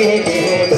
hey, hey, hey.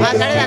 Va a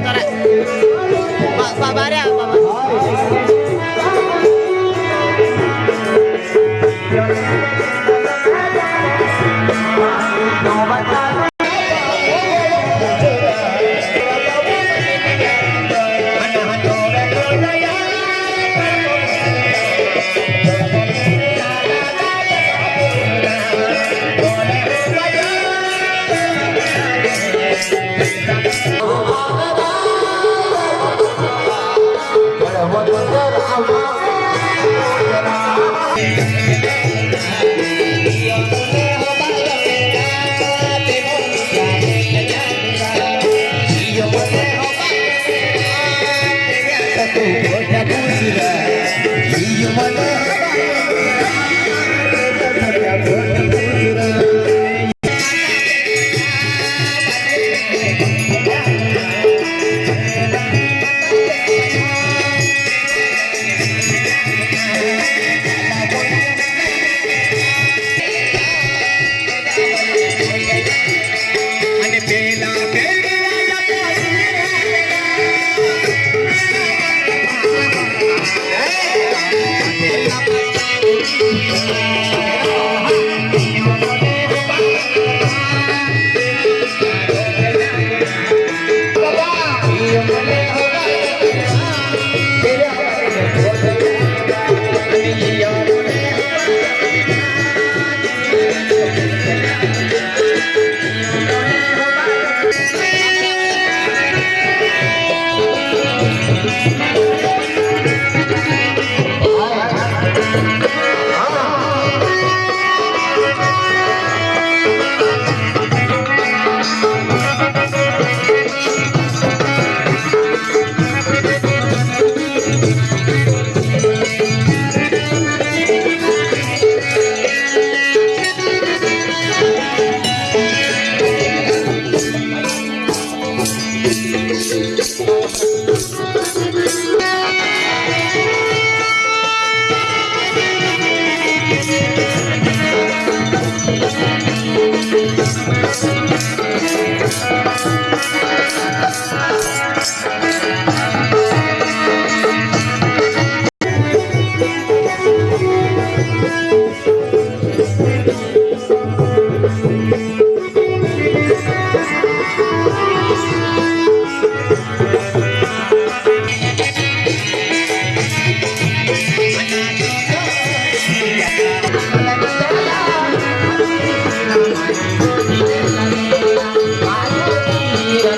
Yeah.